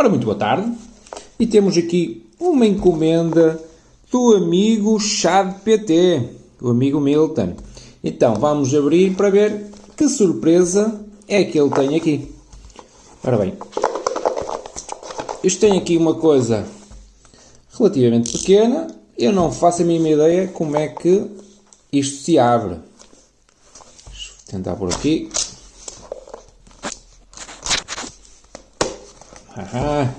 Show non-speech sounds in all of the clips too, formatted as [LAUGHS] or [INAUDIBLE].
Ora, muito boa tarde. E temos aqui uma encomenda do amigo Chad PT, o amigo Milton. Então, vamos abrir para ver que surpresa é que ele tem aqui. Ora bem, isto tem aqui uma coisa relativamente pequena. Eu não faço a mínima ideia como é que isto se abre. Deixa eu tentar por aqui. Aham.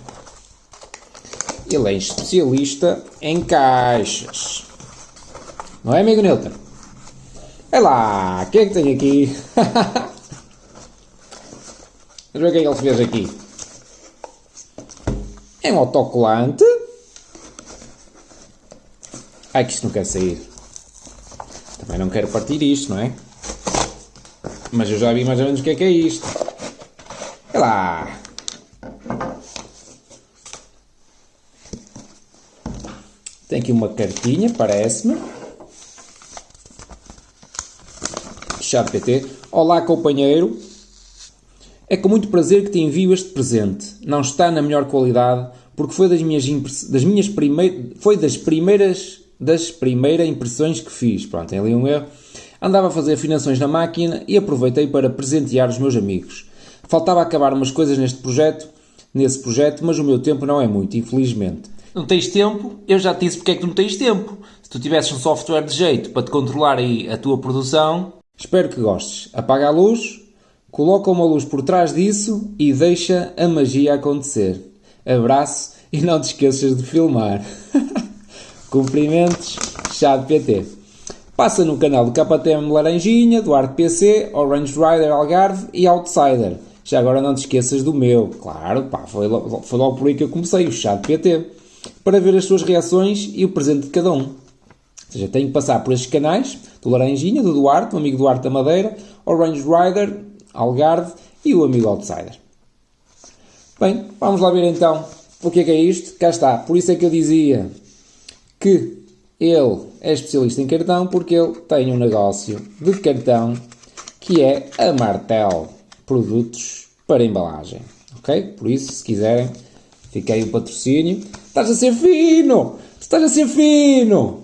Ele é especialista em caixas. Não é, amigo Newton? É lá, o que é que tem aqui? [LAUGHS] Vamos ver o que é que ele fez aqui. É um autocolante. Ai, que isto não quer sair. Também não quero partir isto, não é? Mas eu já vi mais ou menos o que é que é isto. É lá. Tem aqui uma cartinha, parece-me. Chat PT. Olá, companheiro. É com muito prazer que te envio este presente. Não está na melhor qualidade, porque foi das minhas, das minhas primeiras, foi das primeiras, das primeiras impressões que fiz. Pronto, tem ali um erro. Andava a fazer afinações na máquina e aproveitei para presentear os meus amigos. Faltava acabar umas coisas neste projeto, nesse projeto, mas o meu tempo não é muito, infelizmente. Não tens tempo? Eu já te disse porque é que tu não tens tempo. Se tu tivesses um software de jeito para te controlar aí a tua produção... Espero que gostes. Apaga a luz, coloca uma luz por trás disso e deixa a magia acontecer. Abraço e não te esqueças de filmar. [LAUGHS] Cumprimentos, Chá de PT. Passa no canal do KTM Laranjinha, do Arte PC, Orange Rider Algarve e Outsider. Já agora não te esqueças do meu. Claro, pá, foi, foi logo por aí que eu comecei, o Chá de PT para ver as suas reações e o presente de cada um. Ou seja, tenho que passar por estes canais, do Laranjinha, do Duarte, o amigo Duarte da Madeira, Orange Rider, Algarve e o amigo Outsider. Bem, vamos lá ver então o que é que é isto. Cá está. Por isso é que eu dizia que ele é especialista em cartão, porque ele tem um negócio de cartão que é a Martel Produtos para Embalagem. Ok? Por isso, se quiserem, fiquei o patrocínio. Estás a ser fino! Estás a ser fino!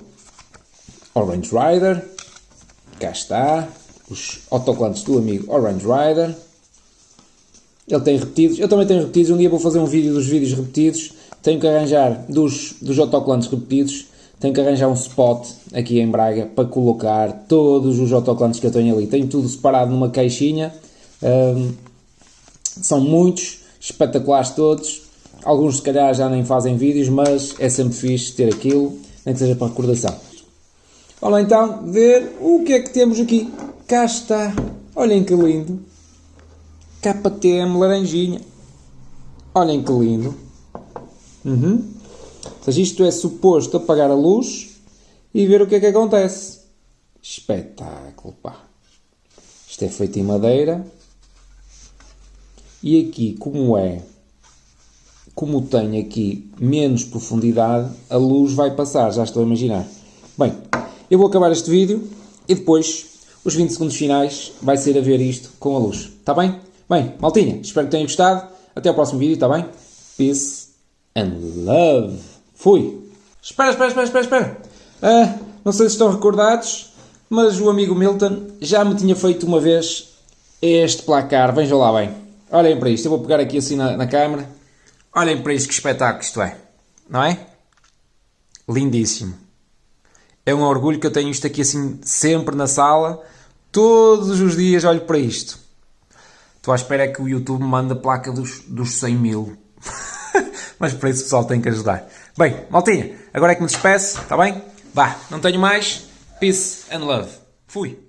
Orange Rider. Cá está. Os autocolantes do amigo Orange Rider. Ele tem repetidos. Eu também tenho repetidos. Um dia vou fazer um vídeo dos vídeos repetidos. Tenho que arranjar dos, dos autocolantes repetidos. Tenho que arranjar um spot aqui em Braga para colocar todos os autocolantes que eu tenho ali. Tenho tudo separado numa caixinha. Um, são muitos, espetaculares todos. Alguns se calhar já nem fazem vídeos, mas é sempre fixe ter aquilo, nem que seja para recordação. Vamos então ver o que é que temos aqui. Cá está. Olhem que lindo. KTM laranjinha. Olhem que lindo. Uhum. Ou seja, isto é suposto apagar a luz e ver o que é que acontece. Espetáculo, pá. Isto é feito em madeira. E aqui, como é como tem aqui menos profundidade, a luz vai passar, já estou a imaginar. Bem, eu vou acabar este vídeo e depois, os 20 segundos finais, vai ser a ver isto com a luz. Está bem? Bem, maltinha, espero que tenham gostado. Até ao próximo vídeo, está bem? Peace and love. Fui! Espera, espera, espera, espera, espera. Ah, não sei se estão recordados, mas o amigo Milton já me tinha feito uma vez este placar. Vejam lá bem. Olhem para isto. Eu vou pegar aqui assim na, na câmera. Olhem para isto, que espetáculo isto é. Não é? Lindíssimo. É um orgulho que eu tenho isto aqui assim sempre na sala. Todos os dias olho para isto. Estou à espera que o YouTube me mande a placa dos, dos 100 mil. [LAUGHS] Mas para isso o pessoal tem que ajudar. Bem, maltinha, agora é que me despeço, está bem? Vá, não tenho mais. Peace and love. Fui.